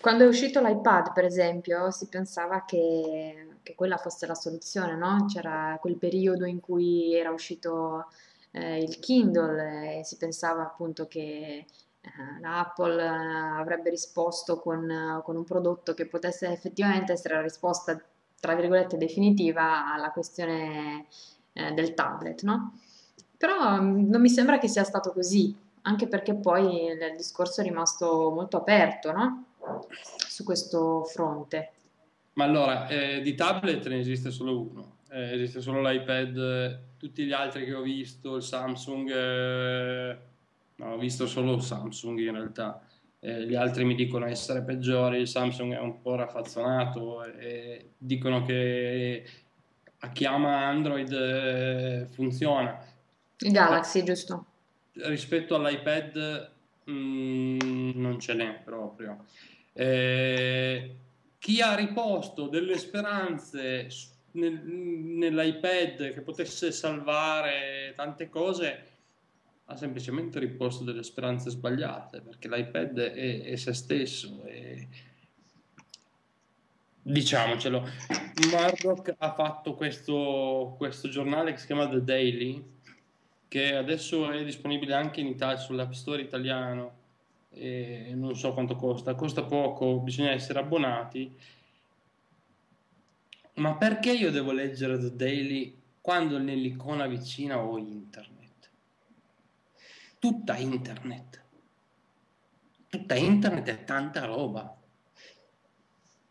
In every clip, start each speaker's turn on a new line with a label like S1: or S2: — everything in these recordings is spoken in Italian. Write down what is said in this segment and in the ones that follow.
S1: Quando è uscito l'iPad, per esempio, si pensava che, che quella fosse la soluzione, no? C'era quel periodo in cui era uscito eh, il Kindle e si pensava appunto che eh, l'Apple eh, avrebbe risposto con, con un prodotto che potesse effettivamente essere la risposta, tra virgolette, definitiva alla questione eh, del tablet, no? Però mm, non mi sembra che sia stato così, anche perché poi il discorso è rimasto molto aperto, no? Su questo fronte.
S2: Ma allora, eh, di tablet ne esiste solo uno, eh, esiste solo l'iPad, tutti gli altri che ho visto, il Samsung, eh, no, ho visto solo Samsung in realtà, eh, gli altri mi dicono essere peggiori, il Samsung è un po' raffazzonato e dicono che a chi ama Android eh, funziona.
S1: Il Galaxy, giusto?
S2: Rispetto all'iPad mh, mm, non ce n'è proprio. Eh, chi ha riposto delle speranze nel, nell'iPad che potesse salvare tante cose ha semplicemente riposto delle speranze sbagliate perché l'iPad è, è se stesso e diciamocelo. Murdoch ha fatto questo, questo giornale che si chiama The Daily che adesso è disponibile anche in Italia sull'App Store italiano e non so quanto costa, costa poco, bisogna essere abbonati. Ma perché io devo leggere The Daily quando nell'icona vicina ho internet? Tutta internet. Tutta internet è tanta roba.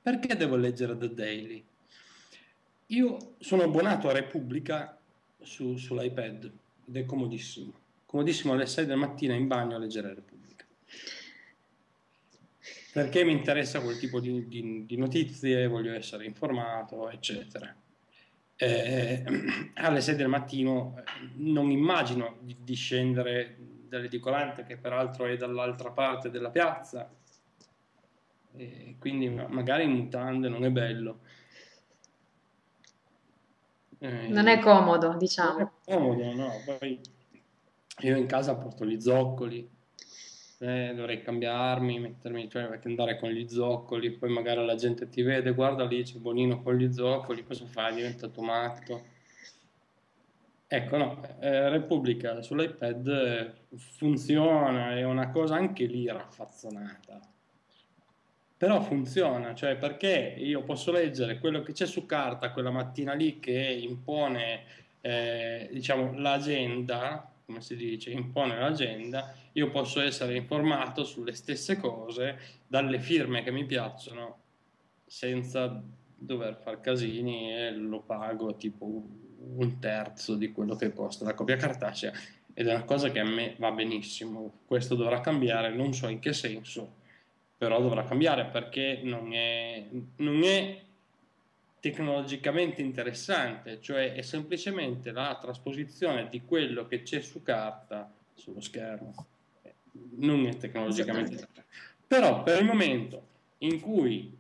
S2: Perché devo leggere The Daily? Io sono abbonato a Repubblica su, sull'iPad ed è comodissimo. Comodissimo alle 6 del mattino in bagno a leggere Repubblica perché mi interessa quel tipo di, di, di notizie, voglio essere informato, eccetera. Eh, alle 6 del mattino eh, non immagino di, di scendere dall'edicolante che peraltro è dall'altra parte della piazza, e quindi magari in mutande non è bello.
S1: Eh, non è comodo, diciamo. Non è
S2: comodo, no. Poi io in casa porto gli zoccoli, eh, dovrei cambiarmi, mettermi, cioè perché andare con gli zoccoli, poi magari la gente ti vede, guarda lì c'è Bonino con gli zoccoli, cosa fai? Diventa matto. Ecco, no, eh, Repubblica sull'iPad eh, funziona, è una cosa anche lì raffazzonata. Però funziona, cioè perché io posso leggere quello che c'è su carta quella mattina lì che impone, eh, diciamo, l'agenda, come si dice, impone l'agenda, io posso essere informato sulle stesse cose dalle firme che mi piacciono senza dover far casini e lo pago tipo un terzo di quello che costa la copia cartacea ed è una cosa che a me va benissimo. Questo dovrà cambiare, non so in che senso, però dovrà cambiare perché non è, non è tecnologicamente interessante, cioè è semplicemente la trasposizione di quello che c'è su carta sullo schermo. Non è tecnologicamente. Però per il momento in cui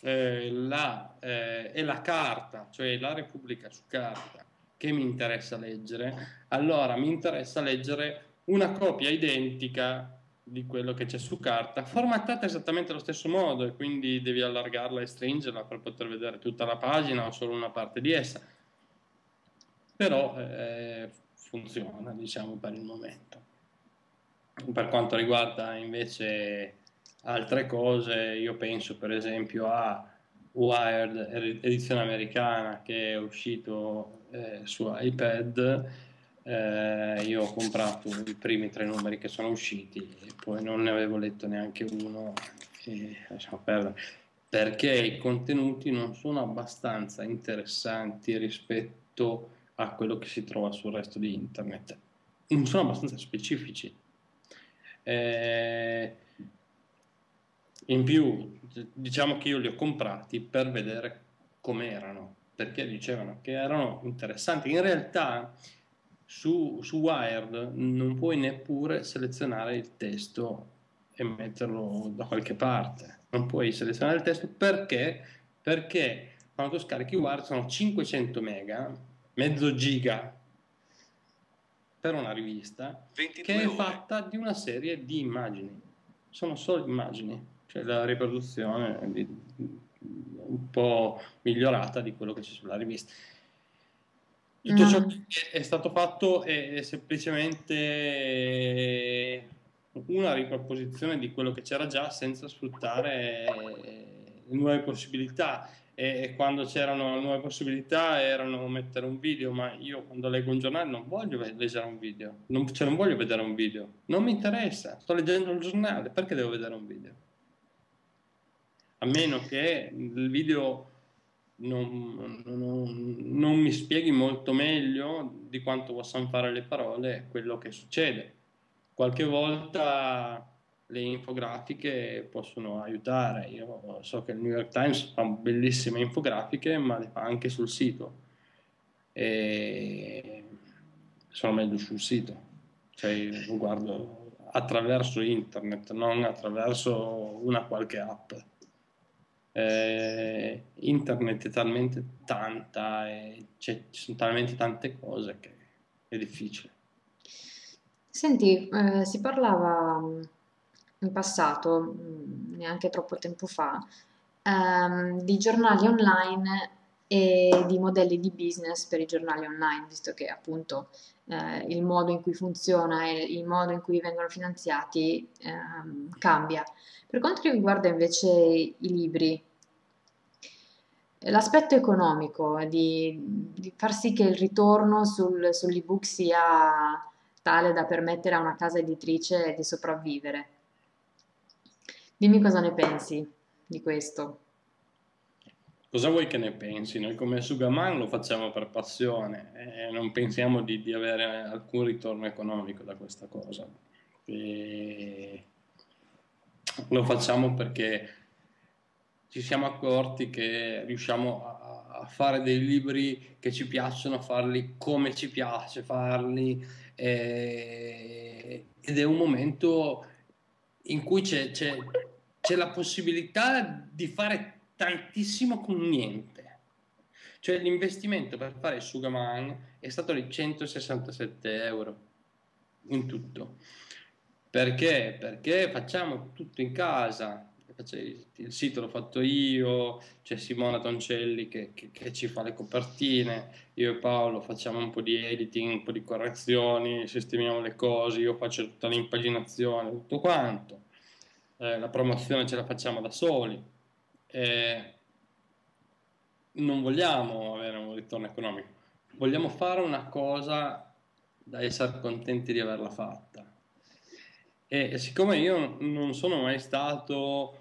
S2: eh, la, eh, è la carta, cioè la Repubblica su carta, che mi interessa leggere, allora mi interessa leggere una copia identica di quello che c'è su carta, formattata esattamente allo stesso modo e quindi devi allargarla e stringerla per poter vedere tutta la pagina o solo una parte di essa. Però eh, funziona, diciamo, per il momento. Per quanto riguarda invece altre cose, io penso per esempio a Wired, edizione americana, che è uscito eh, su iPad. Eh, io ho comprato i primi tre numeri che sono usciti e poi non ne avevo letto neanche uno e lasciamo perdere. Perché i contenuti non sono abbastanza interessanti rispetto a quello che si trova sul resto di internet. Non sono abbastanza specifici eh, in più diciamo che io li ho comprati per vedere com'erano perché dicevano che erano interessanti in realtà su, su Wired non puoi neppure selezionare il testo e metterlo da qualche parte. Non puoi selezionare il testo perché? Perché quando scarichi Wired sono 500 mega, mezzo giga per una rivista che è fatta di una serie di immagini. Sono solo immagini. cioè la riproduzione di, un po' migliorata di quello che c'è sulla rivista. Tutto ciò mm. che è stato fatto è semplicemente una riproposizione di quello che c'era già senza sfruttare nuove possibilità e quando c'erano nuove possibilità erano mettere un video, ma io quando leggo un giornale non voglio leggere un video, non, cioè non voglio vedere un video, non mi interessa, sto leggendo il giornale, perché devo vedere un video? A meno che il video non, non, non mi spieghi molto meglio di quanto possano fare le parole quello che succede. Qualche volta le infografiche possono aiutare. Io so che il New York Times fa bellissime infografiche, ma le fa anche sul sito. E sono meglio sul sito. Cioè, guardo attraverso internet, non attraverso una qualche app. Eh, internet è talmente tanta e ci sono talmente tante cose che è difficile.
S1: Senti, eh, si parlava in passato, mm, neanche troppo tempo fa, ehm, di giornali online e di modelli di business per i giornali online, visto che appunto eh, il modo in cui funziona e il modo in cui vengono finanziati ehm, cambia. Per quanto riguarda invece i libri, l'aspetto economico di, di, far sì che il ritorno sul, sull'ebook sia tale da permettere a una casa editrice di sopravvivere. Dimmi cosa ne pensi di questo.
S2: Cosa vuoi che ne pensi? Noi come Sugaman lo facciamo per passione e non pensiamo di, di avere alcun ritorno economico da questa cosa. E lo facciamo perché ci siamo accorti che riusciamo a, fare dei libri che ci piacciono, farli come ci piace farli e, ed è un momento in cui c'è, c'è, c'è la possibilità di fare tantissimo con niente. Cioè l'investimento per fare Sugaman è stato di 167 euro in tutto. Perché? Perché facciamo tutto in casa. Il sito l'ho fatto io, c'è Simona Toncelli che, che, che, ci fa le copertine, io e Paolo facciamo un po' di editing, un po' di correzioni, sistemiamo le cose, io faccio tutta l'impaginazione, tutto quanto eh, la promozione ce la facciamo da soli, eh, non vogliamo avere un ritorno economico, vogliamo fare una cosa da essere contenti di averla fatta. E siccome io non sono mai stato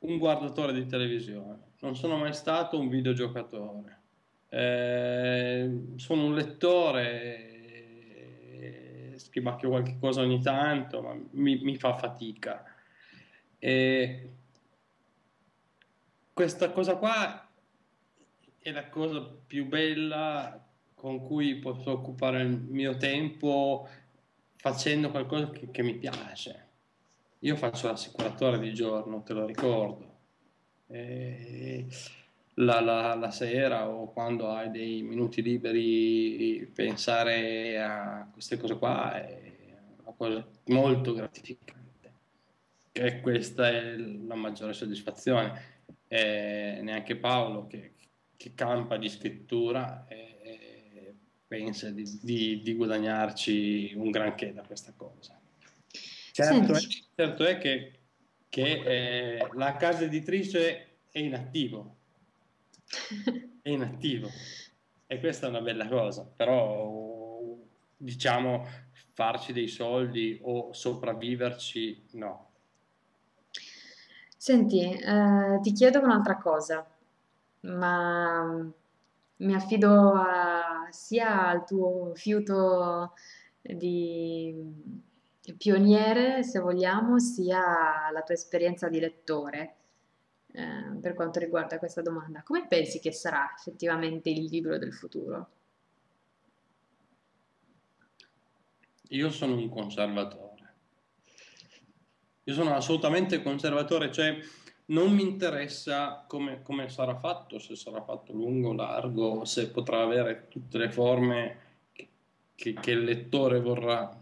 S2: un guardatore di televisione, non sono mai stato un videogiocatore, eh, sono un lettore, eh, scrivacchio qualche cosa ogni tanto, ma mi, mi fa fatica. E questa cosa qua è la cosa più bella con cui posso occupare il mio tempo facendo qualcosa che, che mi piace. Io faccio l'assicuratore di giorno, te lo ricordo. La, la, la, sera o quando hai dei minuti liberi, pensare a queste cose qua è una cosa molto gratificante che questa è la maggiore soddisfazione. E neanche Paolo, che, che campa di scrittura, e, pensa di, di, di, guadagnarci un granché da questa cosa. Certo, è, certo è, che, che eh, la casa editrice è in attivo, è in attivo e questa è una bella cosa, però diciamo farci dei soldi o sopravviverci no,
S1: Senti, eh, ti chiedo un'altra cosa, ma mi affido a- sia al tuo fiuto di pioniere, se vogliamo, sia alla tua esperienza di lettore, eh, per quanto riguarda questa domanda. Come pensi che sarà effettivamente il libro del futuro?
S2: Io sono un conservatore. Io sono assolutamente conservatore, cioè non mi interessa come, come sarà fatto, se sarà fatto lungo, largo, se potrà avere tutte le forme che, che il lettore vorrà.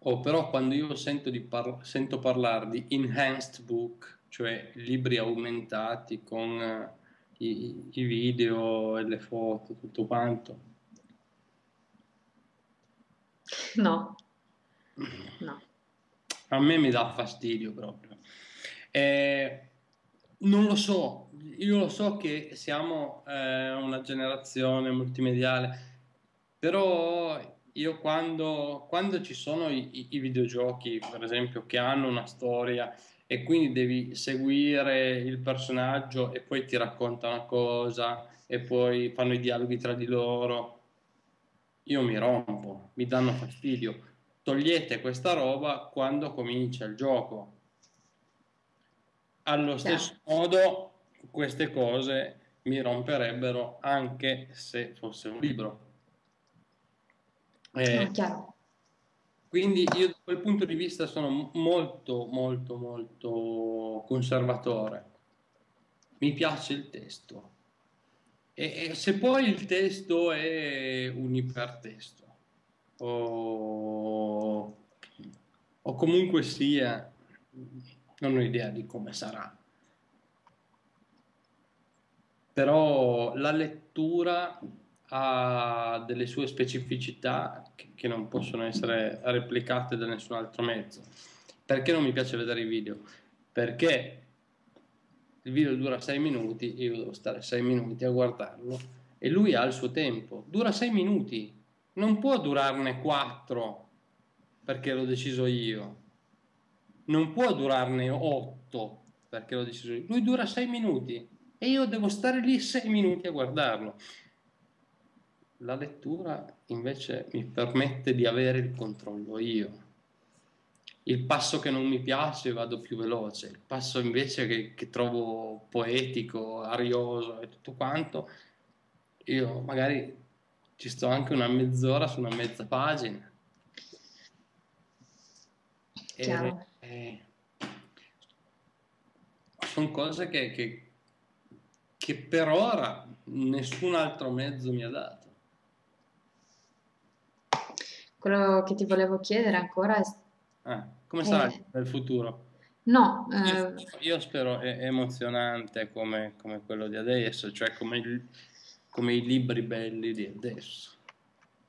S2: Oh, però quando io sento, par- sento, parlare di enhanced book, cioè libri aumentati con uh, i, i, video e le foto, tutto quanto.
S1: No, no.
S2: A me mi dà fastidio proprio. Eh, non lo so, io lo so che siamo eh, una generazione multimediale, però io quando, quando ci sono i, i, videogiochi, per esempio, che hanno una storia e quindi devi seguire il personaggio e poi ti racconta una cosa e poi fanno i dialoghi tra di loro, io mi rompo, mi danno fastidio. Togliete questa roba quando comincia il gioco. Allo stesso modo, queste cose mi romperebbero anche se fosse un libro eh, no, quindi io da quel punto di vista sono molto, molto, molto conservatore. Mi piace il testo. E, e se poi il testo è un ipertesto o, o comunque sia, non ho idea di come sarà. Però la lettura ha delle sue specificità che, non possono essere replicate da nessun altro mezzo. Perché non mi piace vedere i video? Perché il video dura 6 minuti, io devo stare 6 minuti a guardarlo e lui ha il suo tempo, dura 6 minuti, non può durarne 4 perché l'ho deciso io, non può durarne 8 perché l'ho deciso io, lui dura 6 minuti e io devo stare lì 6 minuti a guardarlo. La lettura invece mi permette di avere il controllo io. Il passo che non mi piace vado più veloce, il passo invece che, che trovo poetico, arioso e tutto quanto, io magari ci sto anche una mezz'ora su una mezza pagina. E, eh, sono cose che, che, che per ora nessun altro mezzo mi ha dato.
S1: Quello che ti volevo chiedere ancora è...
S2: Ah, come sarà eh, nel futuro?
S1: No,
S2: io, eh, io spero è emozionante come, come, quello di adesso, cioè come, il, come, i libri belli di adesso,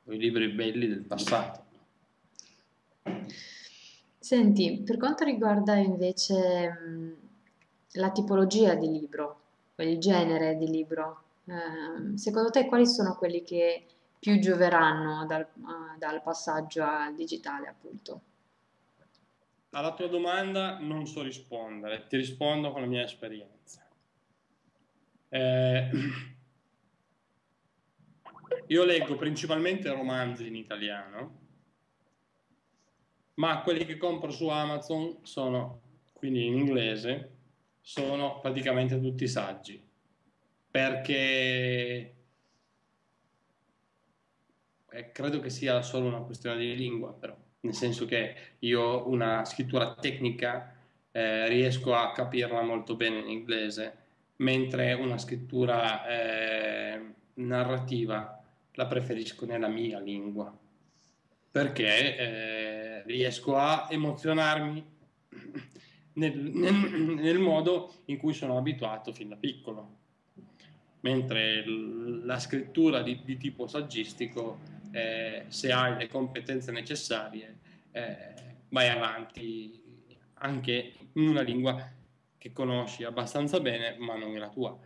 S2: o i libri belli del passato.
S1: Senti, per quanto riguarda invece mh, la tipologia di libro, il genere di libro, eh, secondo te quali sono quelli che più gioveranno dal, uh, dal passaggio al digitale, appunto?
S2: Alla tua domanda non so rispondere, ti rispondo con la mia esperienza. Eh, io leggo principalmente romanzi in italiano, ma quelli che compro su Amazon sono, quindi in inglese, sono praticamente tutti saggi, perché eh, credo che sia solo una questione di lingua, però, nel senso che io una scrittura tecnica eh, riesco a capirla molto bene in inglese, mentre una scrittura eh, narrativa la preferisco nella mia lingua, perché eh, riesco a emozionarmi nel, nel, nel modo in cui sono abituato fin da piccolo mentre la scrittura di, di tipo saggistico eh, se hai le competenze necessarie, eh, vai avanti anche in una lingua che conosci abbastanza bene, ma non è la tua.